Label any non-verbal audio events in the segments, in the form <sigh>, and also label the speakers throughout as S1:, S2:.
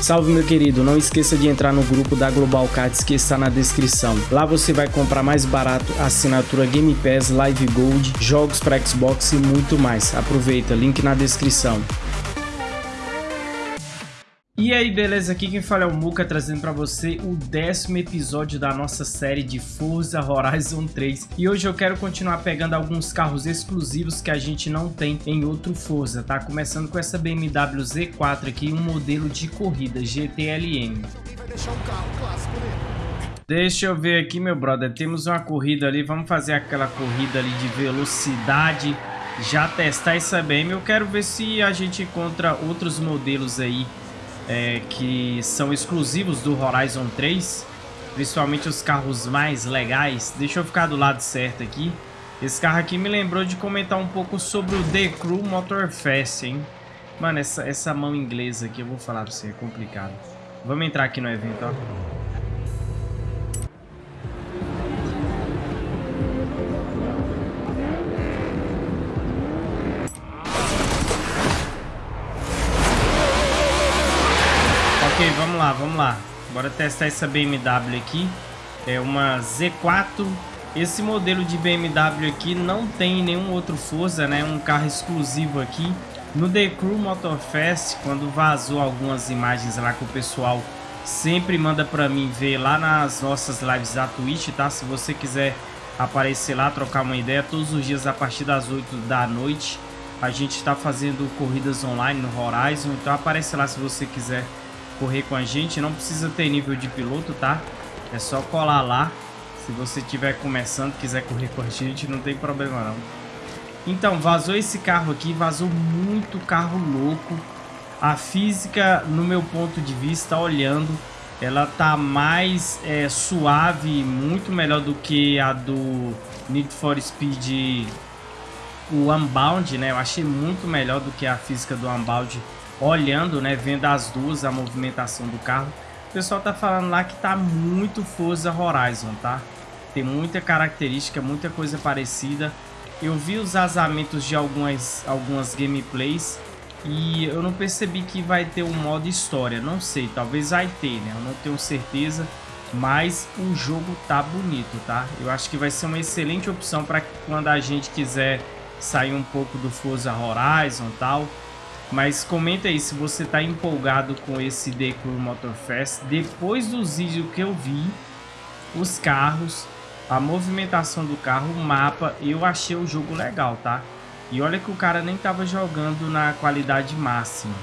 S1: Salve meu querido, não esqueça de entrar no grupo da Global Cards que está na descrição. Lá você vai comprar mais barato assinatura Game Pass, Live Gold, jogos para Xbox e muito mais. Aproveita, link na descrição. E aí, beleza? Aqui quem fala é o Muka, trazendo para você o décimo episódio da nossa série de Forza Horizon 3. E hoje eu quero continuar pegando alguns carros exclusivos que a gente não tem em outro Forza, tá? Começando com essa BMW Z4 aqui, um modelo de corrida GTLM. Deixa eu ver aqui, meu brother. Temos uma corrida ali, vamos fazer aquela corrida ali de velocidade. Já testar essa BM. Eu quero ver se a gente encontra outros modelos aí é, que são exclusivos do Horizon 3, principalmente os carros mais legais. Deixa eu ficar do lado certo aqui. Esse carro aqui me lembrou de comentar um pouco sobre o The Crew Motorfest, hein? Mano, essa, essa mão inglesa aqui, eu vou falar pra você, é complicado. Vamos entrar aqui no evento, ó. Bora testar essa BMW aqui. É uma Z4. Esse modelo de BMW aqui não tem nenhum outro Forza, né? Um carro exclusivo aqui. No The Crew Motorfest, quando vazou algumas imagens lá que o pessoal sempre manda pra mim ver lá nas nossas lives da Twitch, tá? Se você quiser aparecer lá, trocar uma ideia, todos os dias a partir das 8 da noite. A gente está fazendo corridas online no Horizon, então aparece lá se você quiser correr com a gente, não precisa ter nível de piloto, tá? É só colar lá. Se você estiver começando, quiser correr com a gente, não tem problema não. Então, vazou esse carro aqui, vazou muito carro louco. A física, no meu ponto de vista, olhando, ela tá mais é, suave, muito melhor do que a do Need for Speed, o Unbound, né? Eu achei muito melhor do que a física do Unbound olhando, né, vendo as duas, a movimentação do carro. O pessoal tá falando lá que tá muito Forza Horizon, tá? Tem muita característica, muita coisa parecida. Eu vi os vazamentos de algumas, algumas gameplays e eu não percebi que vai ter um modo história. Não sei, talvez vai ter, né? Eu não tenho certeza, mas o jogo tá bonito, tá? Eu acho que vai ser uma excelente opção para quando a gente quiser sair um pouco do Forza Horizon e tal mas comenta aí se você está empolgado com esse Crew Motorfest. Depois dos vídeos que eu vi, os carros, a movimentação do carro, o mapa, eu achei o jogo legal, tá? E olha que o cara nem tava jogando na qualidade máxima.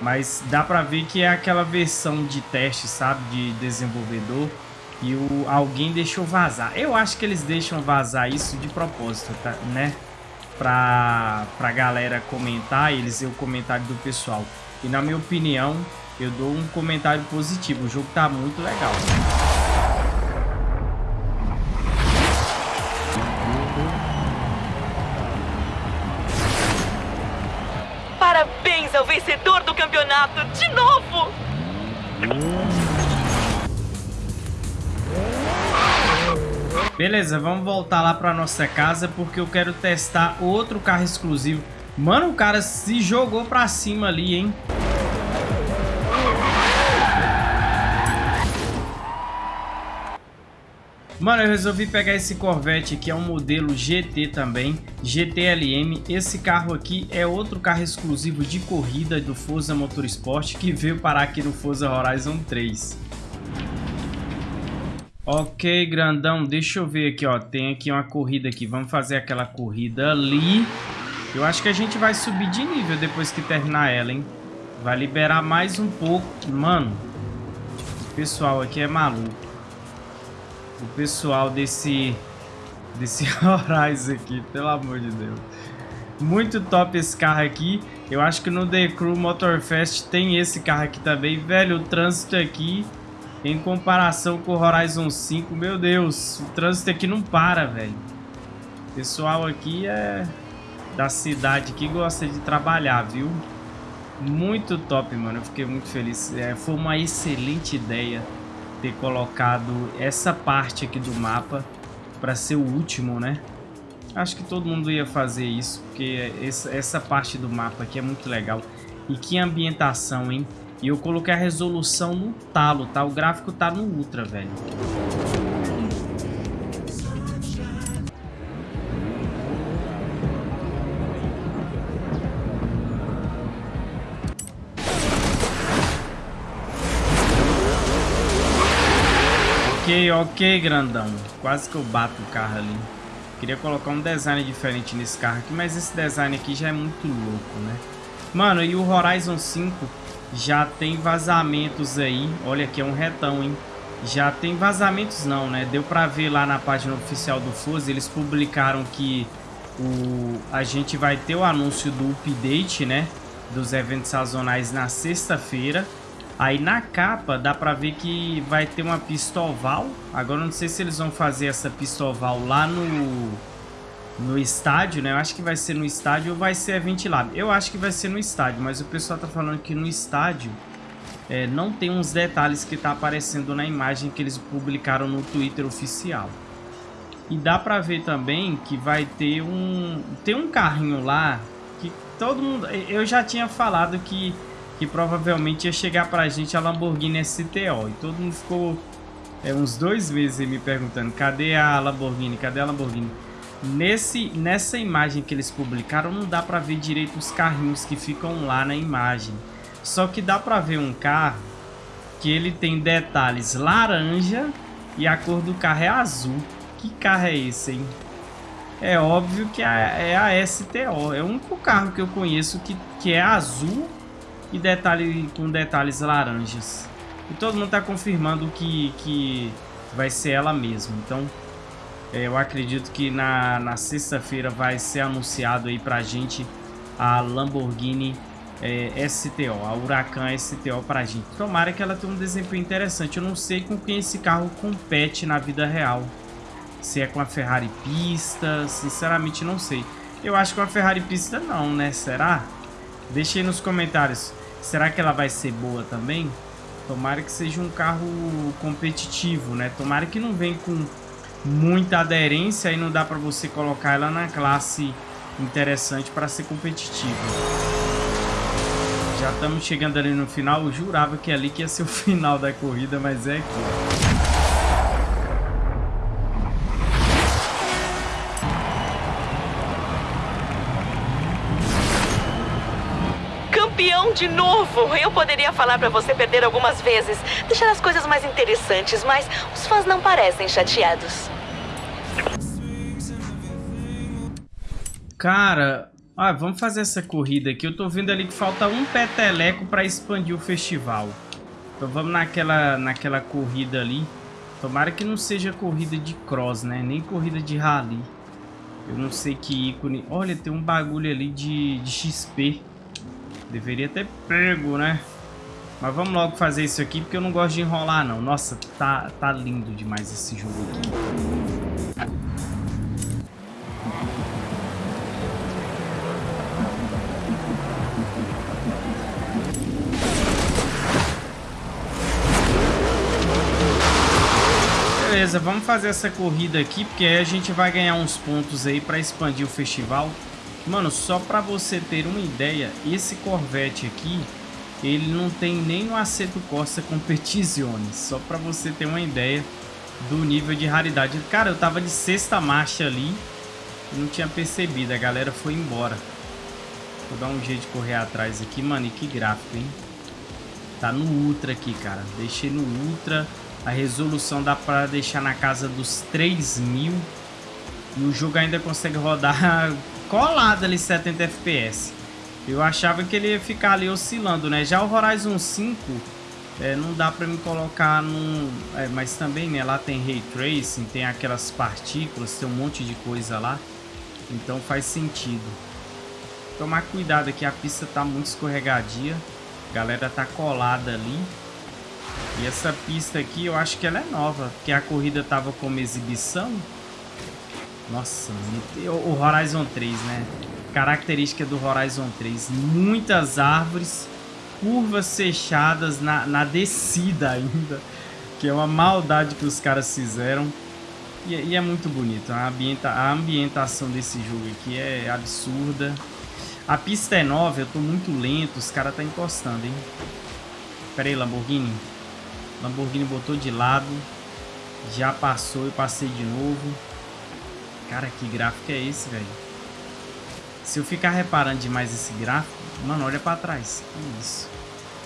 S1: Mas dá pra ver que é aquela versão de teste, sabe? De desenvolvedor. E o, alguém deixou vazar. Eu acho que eles deixam vazar isso de propósito, tá? Né? Pra, pra galera comentar, eles o comentário do pessoal. E na minha opinião, eu dou um comentário positivo. O jogo tá muito legal.
S2: Parabéns ao vencedor do campeonato de novo!
S1: Beleza, vamos voltar lá pra nossa casa porque eu quero testar outro carro exclusivo. Mano, o cara se jogou pra cima ali, hein? Mano, eu resolvi pegar esse Corvette aqui, é um modelo GT também, GTLM. Esse carro aqui é outro carro exclusivo de corrida do Forza Motorsport que veio parar aqui no Forza Horizon 3. Ok, grandão, deixa eu ver aqui, ó. Tem aqui uma corrida aqui. Vamos fazer aquela corrida ali. Eu acho que a gente vai subir de nível depois que terminar ela, hein? Vai liberar mais um pouco. Mano, o pessoal aqui é maluco. O pessoal desse... Desse <laughs> Horizon aqui, pelo amor de Deus. Muito top esse carro aqui. Eu acho que no The Crew Motorfest tem esse carro aqui também. Velho, o trânsito aqui... Em comparação com o Horizon 5, meu Deus, o trânsito aqui não para, velho. Pessoal aqui é da cidade que gosta de trabalhar, viu? Muito top, mano. Eu fiquei muito feliz. É, foi uma excelente ideia ter colocado essa parte aqui do mapa para ser o último, né? Acho que todo mundo ia fazer isso, porque essa parte do mapa aqui é muito legal. E que ambientação, hein? E eu coloquei a resolução no talo, tá? O gráfico tá no ultra, velho. Ok, ok, grandão. Quase que eu bato o carro ali. Queria colocar um design diferente nesse carro aqui, mas esse design aqui já é muito louco, né? Mano, e o Horizon 5 já tem vazamentos aí. Olha aqui, é um retão, hein? Já tem vazamentos não, né? Deu pra ver lá na página oficial do Forza, eles publicaram que o, a gente vai ter o anúncio do update, né? Dos eventos sazonais na sexta-feira. Aí na capa dá pra ver que vai ter uma pistoval. Agora não sei se eles vão fazer essa pistoval lá no, no estádio, né? Eu acho que vai ser no estádio ou vai ser ventilado. Eu acho que vai ser no estádio, mas o pessoal tá falando que no estádio é, não tem uns detalhes que tá aparecendo na imagem que eles publicaram no Twitter oficial. E dá pra ver também que vai ter um... Tem um carrinho lá que todo mundo... Eu já tinha falado que que provavelmente ia chegar pra gente a Lamborghini STO. E todo mundo ficou é, uns dois meses me perguntando, cadê a Lamborghini, cadê a Lamborghini? Nesse, nessa imagem que eles publicaram, não dá pra ver direito os carrinhos que ficam lá na imagem. Só que dá pra ver um carro que ele tem detalhes laranja e a cor do carro é azul. Que carro é esse, hein? É óbvio que é, é a STO. É o único carro que eu conheço que, que é azul e detalhe com detalhes laranjas. E todo mundo está confirmando que, que vai ser ela mesmo. Então, eu acredito que na, na sexta-feira vai ser anunciado aí pra gente a Lamborghini é, STO, a Huracan STO pra gente. Tomara que ela tenha um desempenho interessante. Eu não sei com quem esse carro compete na vida real. Se é com a Ferrari pista, sinceramente não sei. Eu acho que com a Ferrari pista não, né? Será? Deixe aí nos comentários. Será que ela vai ser boa também? Tomara que seja um carro competitivo, né? Tomara que não venha com muita aderência e não dá para você colocar ela na classe interessante para ser competitiva. Já estamos chegando ali no final. Eu jurava que ali que ia ser o <laughs> final da corrida, mas é aqui.
S2: de novo. Eu poderia falar para você perder algumas vezes, deixar as coisas mais interessantes, mas os fãs não parecem chateados.
S1: Cara, ah, vamos fazer essa corrida aqui. Eu tô vendo ali que falta um peteleco para expandir o festival. Então vamos naquela, naquela corrida ali. Tomara que não seja corrida de cross, né? Nem corrida de rally. Eu não sei que ícone... Olha, tem um bagulho ali de, de XP. Deveria ter pego, né? Mas vamos logo fazer isso aqui, porque eu não gosto de enrolar, não. Nossa, tá, tá lindo demais esse jogo aqui. Beleza, vamos fazer essa corrida aqui, porque aí a gente vai ganhar uns pontos aí para expandir o festival. Mano, só pra você ter uma ideia, esse Corvette aqui, ele não tem nem no Aceto Corsa Competizione. Só pra você ter uma ideia do nível de raridade. Cara, eu tava de sexta marcha ali não tinha percebido. A galera foi embora. Vou dar um jeito de correr atrás aqui. Mano, e que gráfico, hein? Tá no Ultra aqui, cara. Deixei no Ultra. A resolução dá pra deixar na casa dos 3000. E o jogo ainda consegue rodar <laughs> colado ali 70 FPS. Eu achava que ele ia ficar ali oscilando, né? Já o Horizon 5 é, não dá pra me colocar num... É, mas também, né? Lá tem Ray Tracing, tem aquelas partículas, tem um monte de coisa lá. Então faz sentido. Tomar cuidado aqui, a pista tá muito escorregadia. A galera tá colada ali. E essa pista aqui, eu acho que ela é nova, porque a corrida tava como exibição. Nossa, o Horizon 3, né? Característica do Horizon 3. Muitas árvores, curvas fechadas na, na descida ainda. <laughs> Que é uma maldade que os caras fizeram. E, e é muito bonito. A, ambienta, a ambientação desse jogo aqui é absurda. A pista é nova, eu tô muito lento. Os caras tá encostando, hein? Pera aí, Lamborghini. Lamborghini botou de lado. Já passou e passei de novo. Cara, que gráfico é esse, velho? Se eu ficar reparando demais esse gráfico... Mano, olha pra trás. Isso.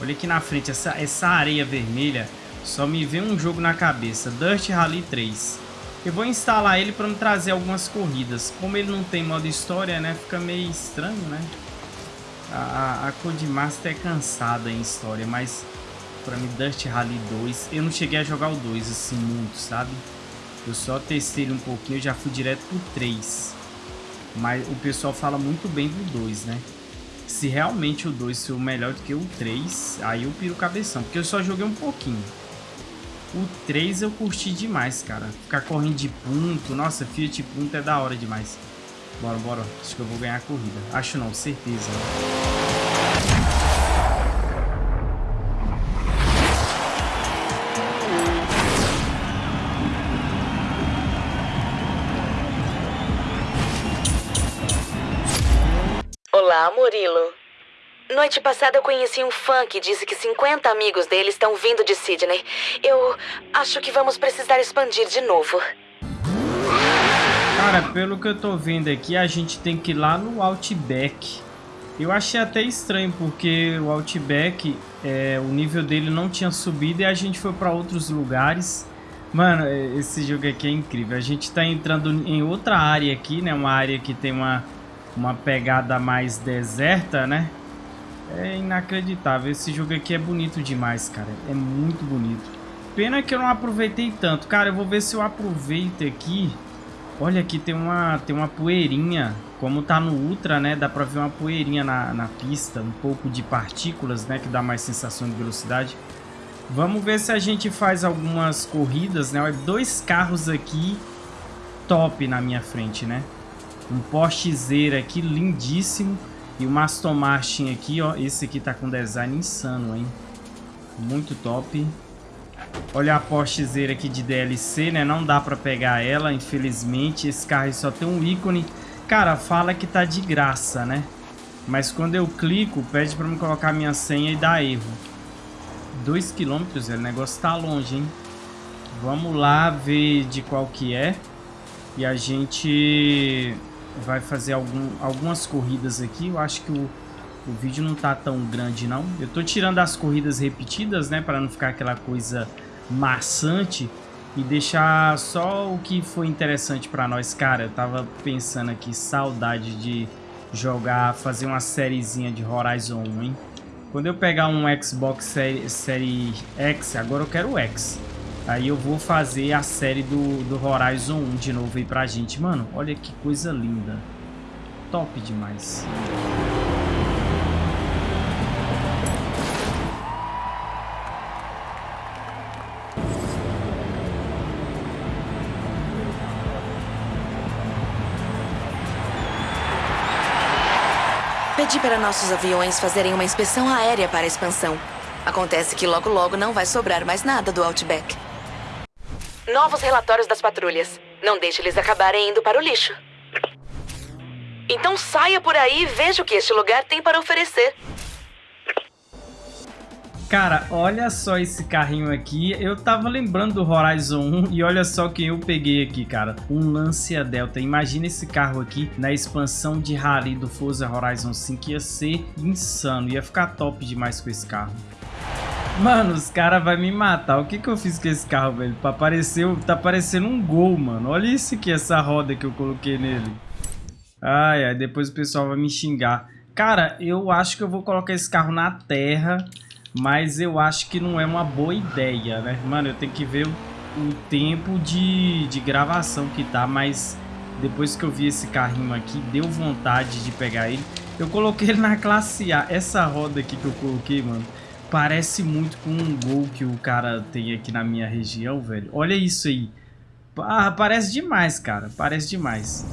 S1: Olha aqui na frente. Essa, essa areia vermelha só me vem um jogo na cabeça. Dirt Rally 3. Eu vou instalar ele para me trazer algumas corridas. Como ele não tem modo história, né? Fica meio estranho, né? A, a, a Codemaster é cansada em história, mas para mim Dust Rally 2, eu não cheguei a jogar o 2 assim muito, sabe? Eu só testei ele um pouquinho, eu já fui direto pro 3. Mas o pessoal fala muito bem do 2, né? Se realmente o 2 for melhor do que o 3, aí eu piro cabeção, porque eu só joguei um pouquinho. O 3 eu curti demais, cara. Ficar correndo de ponto. Nossa, Fiat ponto é da hora demais. Bora, bora. Acho que eu vou ganhar a corrida. Acho não, certeza.
S2: Olá, Murilo. Noite passada eu conheci um fã que disse que 50 amigos dele estão vindo de Sydney. Eu acho que vamos precisar expandir de novo.
S1: Cara, pelo que eu tô vendo aqui, a gente tem que ir lá no Outback. Eu achei até estranho, porque o Outback, é, o nível dele não tinha subido e a gente foi para outros lugares. Mano, é, esse jogo aqui é incrível. A gente tá entrando em outra área aqui, né? Uma área que tem uma, uma pegada mais deserta, né? É inacreditável. Esse jogo aqui é bonito demais, cara. É muito bonito. Pena que eu não aproveitei tanto. Cara, eu vou ver se eu aproveito aqui. Olha, aqui tem uma, tem uma poeirinha. Como tá no Ultra, né? Dá pra ver uma poeirinha na, na pista. Um pouco de partículas, né? Que dá mais sensação de velocidade. Vamos ver se a gente faz algumas corridas, né? Olha, dois carros aqui top na minha frente, né? Um Porsche Zera aqui, lindíssimo. E o Aston Martin aqui, ó. Esse aqui tá com design insano, hein? Muito top. Olha a Porsche Zera aqui de DLC, né? Não dá pra pegar ela, infelizmente. Esse carro só tem um ícone. Cara, fala que tá de graça, né? Mas quando eu clico, pede pra me colocar minha senha e dá erro. 2 km, o negócio tá longe, hein? Vamos lá ver de qual que é. E a gente vai fazer algum, algumas corridas aqui. Eu acho que o, o vídeo não tá tão grande, não. Eu tô tirando as corridas repetidas, né? Para não ficar aquela coisa maçante. E deixar só o que foi interessante para nós. Cara, eu tava pensando aqui, saudade de jogar, fazer uma sériezinha de Horizon 1, hein? Quando eu pegar um Xbox série, série X, agora eu quero o X. Aí eu vou fazer a série do, do Horizon 1 de novo aí pra gente. Mano, olha que coisa linda. Top demais.
S2: Pedi para nossos aviões fazerem uma inspeção aérea para a expansão. Acontece que logo logo não vai sobrar mais nada do Outback. Novos relatórios das patrulhas. Não deixe eles acabarem indo para o lixo. Então saia por aí e veja o que este lugar tem para oferecer.
S1: Cara, olha só esse carrinho aqui. Eu tava lembrando do Horizon 1 e olha só quem eu peguei aqui, cara. Um Lancia Delta. Imagina esse carro aqui na expansão de rally do Forza Horizon 5. Ia ser insano. Ia ficar top demais com esse carro. Mano, os caras vão me matar. O que que eu fiz com esse carro, velho? Apareceu, tá parecendo um gol, mano. Olha isso aqui, essa roda que eu coloquei nele. Ai, ai, depois o pessoal vai me xingar. Cara, eu acho que eu vou colocar esse carro na terra, mas eu acho que não é uma boa ideia, né? Mano, eu tenho que ver o, o tempo de, de gravação que tá, mas depois que eu vi esse carrinho aqui, deu vontade de pegar ele. Eu coloquei ele na classe A. Essa roda aqui que eu coloquei, mano, Parece muito com um gol que o cara tem aqui na minha região, velho. Olha isso aí. Ah, parece demais, cara. Parece demais.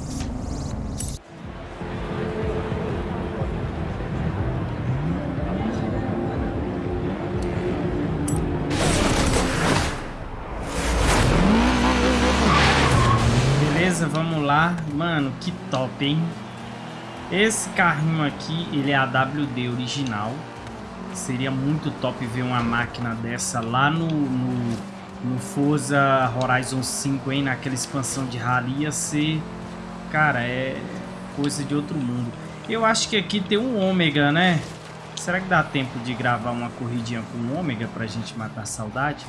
S1: Beleza, vamos lá. Mano, que top, hein? Esse carrinho aqui, ele é a WD original. Seria muito top ver uma máquina dessa lá no, no, no Forza Horizon 5, hein? Naquela expansão de rally ia ser... Cara, é coisa de outro mundo. Eu acho que aqui tem um ômega, né? Será que dá tempo de gravar uma corridinha com o ômega pra gente matar a saudade?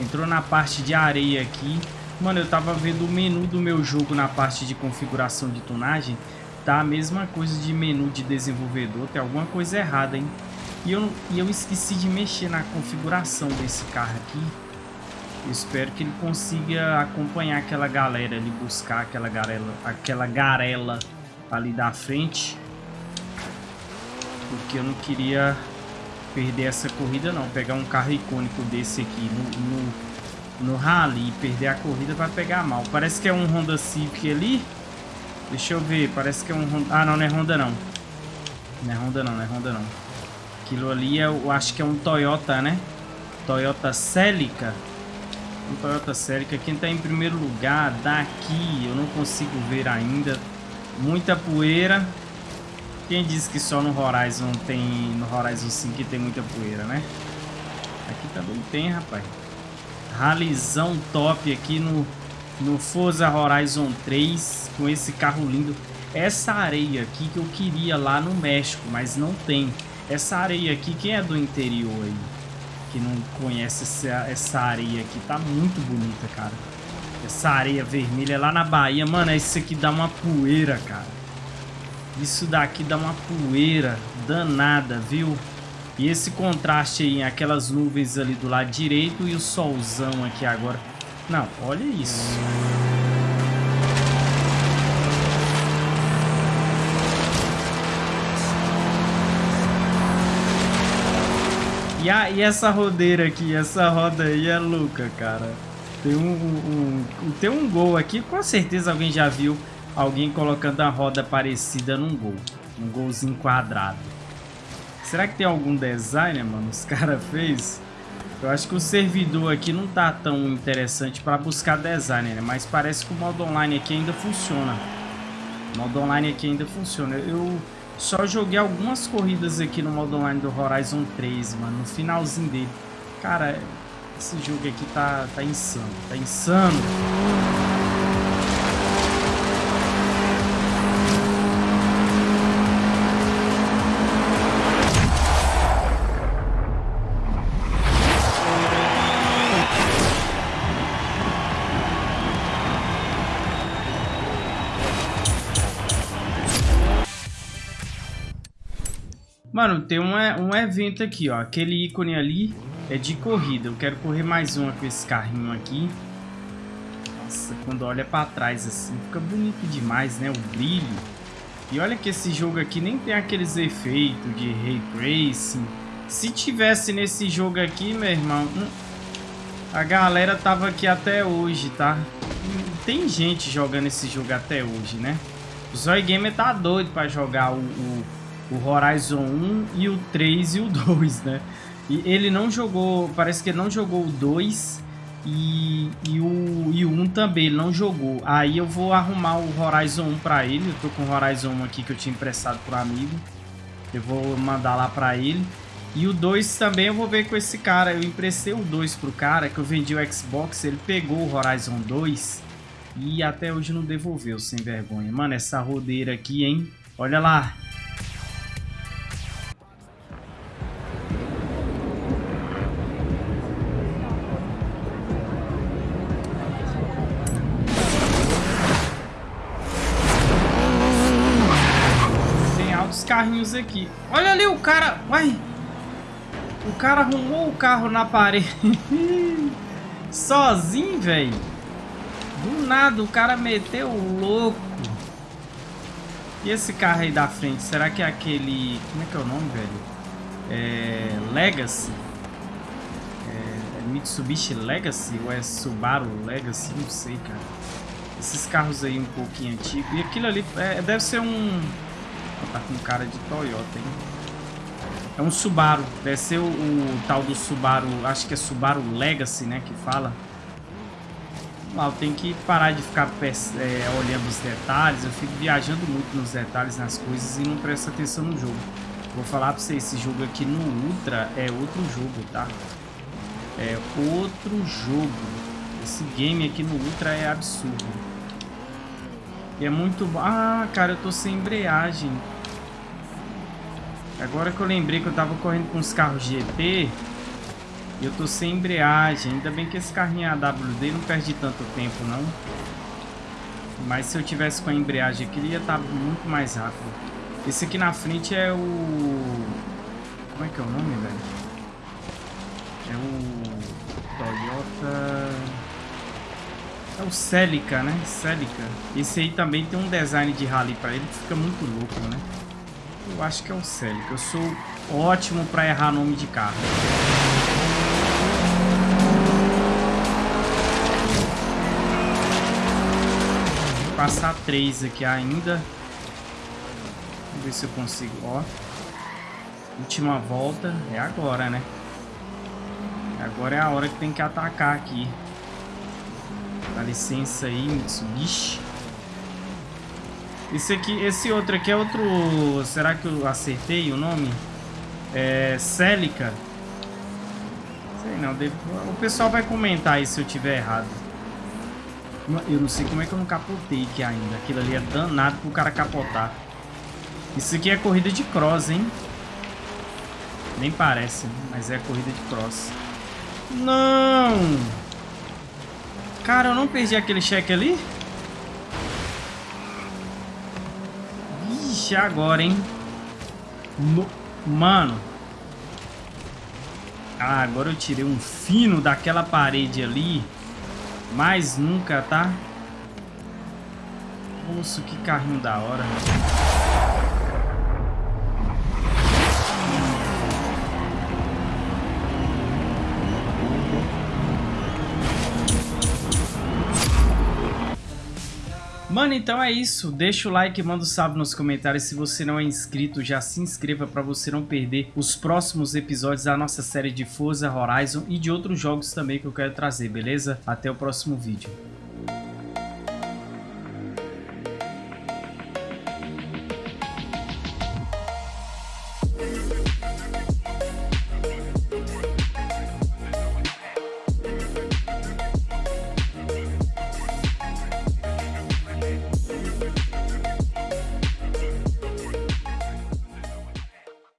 S1: Entrou na parte de areia aqui. Mano, eu tava vendo o menu do meu jogo na parte de configuração de tunagem. Tá a mesma coisa de menu de desenvolvedor. Tem alguma coisa errada, hein? E eu, e eu esqueci de mexer na configuração desse carro aqui. Eu espero que ele consiga acompanhar aquela galera ali, buscar aquela garela, aquela garela ali da frente. Porque eu não queria perder essa corrida não. Pegar um carro icônico desse aqui no, no no rally e perder a corrida vai pegar mal. Parece que é um Honda Civic ali. Deixa eu ver, parece que é um Honda... Ah, não, não é Honda não. Não é Honda não, não é Honda não. Aquilo ali é, eu acho que é um Toyota, né? Toyota Celica. Um Toyota Celica. Quem tá em primeiro lugar daqui, eu não consigo ver ainda. Muita poeira. Quem disse que só no Horizon tem... No Horizon 5 tem muita poeira, né? Aqui também tem, rapaz. Ralizão top aqui no, no Forza Horizon 3 com esse carro lindo. Essa areia aqui que eu queria lá no México, mas não tem. Essa areia aqui, quem é do interior aí? Que não conhece essa, essa areia aqui, tá muito bonita, cara. Essa areia vermelha lá na Bahia, mano, isso aqui dá uma poeira, cara. Isso daqui dá uma poeira danada, viu? E esse contraste aí, aquelas nuvens ali do lado direito e o solzão aqui agora. Não, olha isso. E, a, e essa rodeira aqui, essa roda aí é louca, cara. Tem um, um, um, tem um gol aqui, com certeza alguém já viu alguém colocando a roda parecida num gol. Um golzinho quadrado. Será que tem algum designer, mano? Os <laughs> caras fez? Eu acho que o servidor aqui não tá tão interessante para buscar designer, né? Mas parece que o modo online aqui ainda funciona. O modo online aqui ainda funciona. Eu só joguei algumas corridas aqui no modo online do Horizon 3, mano. No finalzinho dele. Cara, esse jogo aqui tá, tá insano. Tá insano. Mano, tem um, um evento aqui, ó. Aquele ícone ali é de corrida. Eu quero correr mais uma com esse carrinho aqui. Nossa, quando olha pra trás assim, fica bonito demais, né? O brilho. E olha que esse jogo aqui nem tem aqueles efeitos de Ray Tracing. Se tivesse nesse jogo aqui, meu irmão... Hum, a galera tava aqui até hoje, tá? Tem gente jogando esse jogo até hoje, né? O Zoy Gamer tá doido pra jogar o, o o Horizon 1 e o 3 e o 2, né? E ele não jogou, parece que ele não jogou o 2 e, e, o, e o 1 também, ele não jogou. Aí eu vou arrumar o Horizon 1 pra ele, eu tô com o Horizon 1 aqui que eu tinha emprestado pro amigo. Eu vou mandar lá pra ele. E o 2 também eu vou ver com esse cara. Eu emprestei o 2 pro cara, que eu vendi o Xbox, ele pegou o Horizon 2 e até hoje não devolveu, sem vergonha. Mano, essa rodeira aqui, hein? Olha lá. Carrinhos aqui. Olha ali o cara... Uai! O cara arrumou o carro na parede. <laughs> Sozinho, velho. Do nada, o cara meteu o louco. E esse carro aí da frente, será que é aquele... Como é que é o nome, velho? É... Legacy? É... é Mitsubishi Legacy? Ou é Subaru Legacy? Não sei, cara. Esses carros aí um pouquinho antigos. E aquilo ali é... deve ser um Tá com cara de Toyota, hein? É um Subaru. Deve ser o, o, tal do Subaru. Acho que é Subaru Legacy, né? Que fala. Lá, tenho que parar de ficar é, olhando os detalhes. Eu fico viajando muito nos detalhes, nas coisas e não presto atenção no jogo. Vou falar pra você, esse jogo aqui no Ultra é outro jogo, tá? É outro jogo. Esse game aqui no Ultra é absurdo. E é muito... Ah, cara, eu tô sem embreagem. Agora que eu lembrei que eu tava correndo com os carros GP... E eu tô sem embreagem. Ainda bem que esse carrinho AWD não perde tanto tempo, não. Mas se eu tivesse com a embreagem aqui, ele ia estar tá muito mais rápido. Esse aqui na frente é o... Como é que é o nome, velho? É o... Toyota... É o Celica, né? Celica. Esse aí também tem um design de rally pra ele que fica muito louco, né? Eu acho que é o Celica. Eu sou ótimo pra errar nome de carro. passar três aqui ainda. Vamos ver se eu consigo. Ó. Última volta. É agora, né? Agora é a hora que tem que atacar aqui. Dá licença aí, Mitsubishi. Esse aqui, esse outro aqui é outro... Será que eu acertei o nome? É... Celica. Sei não, devo... o pessoal vai comentar aí se eu tiver errado. Eu não sei como é que eu não capotei aqui ainda. Aquilo ali é danado pro cara capotar. Isso aqui é corrida de cross, hein? Nem parece, mas é corrida de cross. Não! Cara, eu não perdi aquele cheque ali? Vixe, agora, hein? No... Mano. Ah, agora eu tirei um fino daquela parede ali. Mais nunca, tá? Nossa, que carrinho da hora. Mano, então é isso. Deixa o like, manda um salve nos comentários. Se você não é inscrito, já se inscreva para você não perder os próximos episódios da nossa série de Forza Horizon e de outros jogos também que eu quero trazer, beleza? Até o próximo vídeo.